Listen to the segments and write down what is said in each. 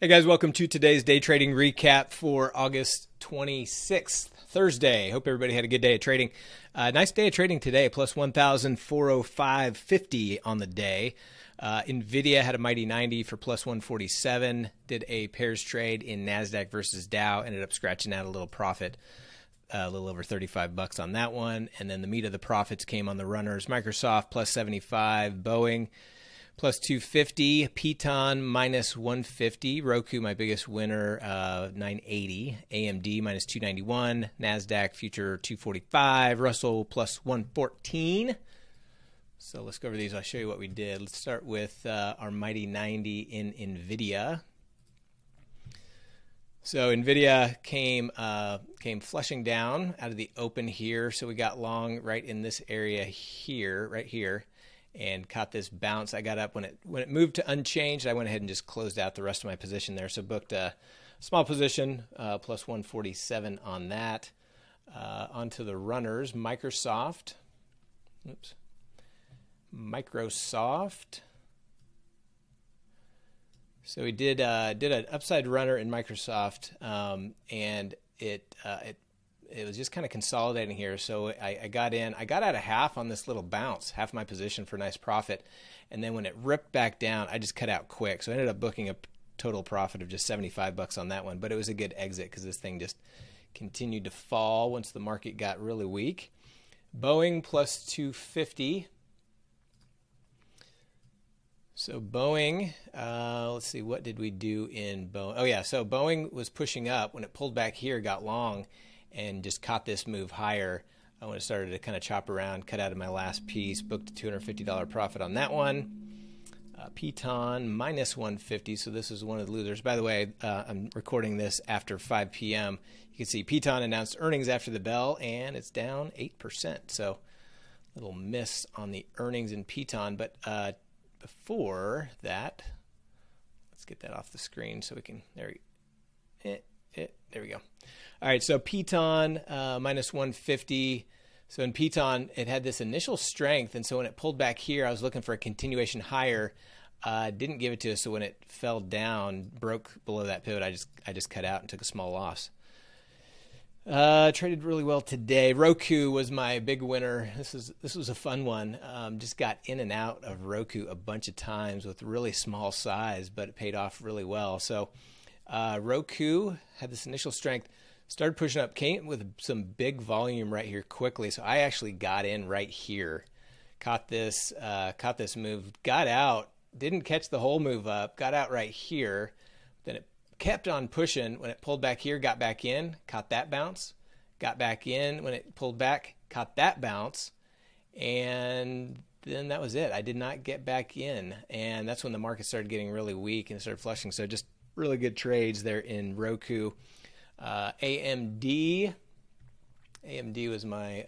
Hey guys, welcome to today's day trading recap for August 26th, Thursday. Hope everybody had a good day of trading. Uh, nice day of trading today, plus 1,405.50 on the day. Uh, Nvidia had a mighty 90 for plus 147. Did a pairs trade in Nasdaq versus Dow. Ended up scratching out a little profit, uh, a little over 35 bucks on that one. And then the meat of the profits came on the runners. Microsoft plus 75, Boeing plus 250, Peloton minus 150, Roku my biggest winner, uh, 980, AMD minus 291, Nasdaq future 245, Russell plus 114. So let's go over these. I'll show you what we did. Let's start with uh, our mighty 90 in Nvidia. So Nvidia came uh, came flushing down out of the open here. So we got long right in this area here, right here and caught this bounce. I got up when it when it moved to unchanged. I went ahead and just closed out the rest of my position there. So booked a small position uh, plus 147 on that. Uh, onto the runners, Microsoft. Oops. Microsoft. So we did uh, did an upside runner in Microsoft, um, and it uh, it it was just kind of consolidating here. So I, I, got in, I got out a half on this little bounce, half my position for nice profit. And then when it ripped back down, I just cut out quick. So I ended up booking a total profit of just 75 bucks on that one. But it was a good exit because this thing just continued to fall once the market got really weak. Boeing plus 250. So Boeing, uh, let's see, what did we do in Boeing? Oh yeah, so Boeing was pushing up when it pulled back here, got long, and just caught this move higher when it started to kind of chop around, cut out of my last piece, booked a $250 profit on that one. Uh, Peloton minus 150, so this is one of the losers. By the way, uh, I'm recording this after 5 p.m. You can see Peloton announced earnings after the bell, and it's down 8%. So a little miss on the earnings in Peloton. But uh, before that, let's get that off the screen so we can. There, we eh, eh, there we go. All right, so Peloton uh, minus 150. So in Peloton, it had this initial strength, and so when it pulled back here, I was looking for a continuation higher. Uh, didn't give it to us, so when it fell down, broke below that pivot, I just I just cut out and took a small loss. Uh, traded really well today. Roku was my big winner. This is this was a fun one. Um, just got in and out of Roku a bunch of times with really small size, but it paid off really well. So uh, Roku had this initial strength started pushing up, came with some big volume right here quickly. So I actually got in right here, caught this, uh, caught this move, got out, didn't catch the whole move up, got out right here. Then it kept on pushing. When it pulled back here, got back in, caught that bounce, got back in. When it pulled back, caught that bounce, and then that was it. I did not get back in, and that's when the market started getting really weak and started flushing. So just really good trades there in Roku. Uh, AMD. AMD was my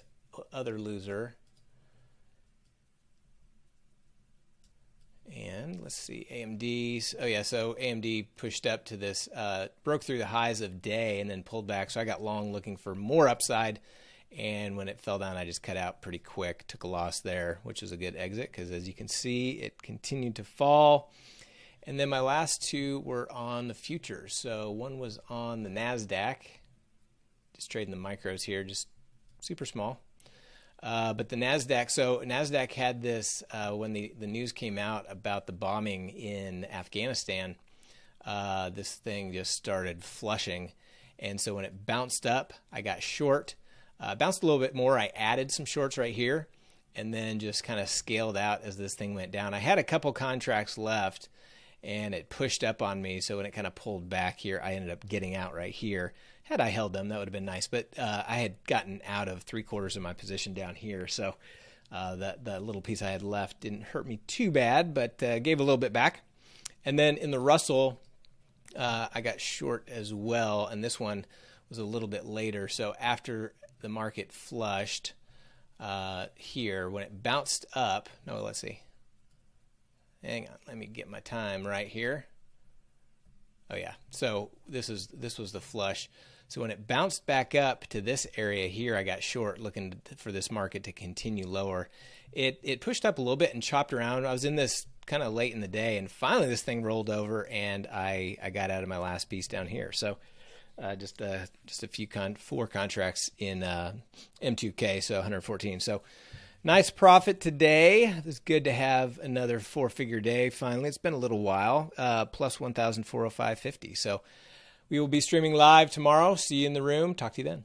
other loser. And let's see, AMD. Oh yeah, so AMD pushed up to this, uh, broke through the highs of day and then pulled back. So I got long looking for more upside. And when it fell down, I just cut out pretty quick. Took a loss there, which was a good exit because as you can see, it continued to fall. And then my last two were on the futures. So one was on the NASDAQ, just trading the micros here, just super small. Uh, but the Nasdaq, so Nasdaq had this uh, when the the news came out about the bombing in Afghanistan. Uh, this thing just started flushing, and so when it bounced up, I got short. Uh, bounced a little bit more. I added some shorts right here, and then just kind of scaled out as this thing went down. I had a couple contracts left, and it pushed up on me. So when it kind of pulled back here, I ended up getting out right here. Had I held them, that would have been nice. But uh, I had gotten out of three quarters of my position down here, so uh, that the little piece I had left didn't hurt me too bad, but uh, gave a little bit back. And then in the Russell, uh, I got short as well, and this one was a little bit later. So after the market flushed uh, here, when it bounced up, no, let's see Hang on, let me get my time right here. Oh yeah, so this is this was the flush. So when it bounced back up to this area here, I got short looking for this market to continue lower. It it pushed up a little bit and chopped around. I was in this kind of late in the day, and finally this thing rolled over, and I I got out of my last piece down here. So uh, just uh, just a few con four contracts in uh, M2K, so 114. So nice profit today. It's good to have another four figure day. Finally, it's been a little while. Uh, plus 1,405.50. So we will be streaming live tomorrow. See you in the room. Talk to you then.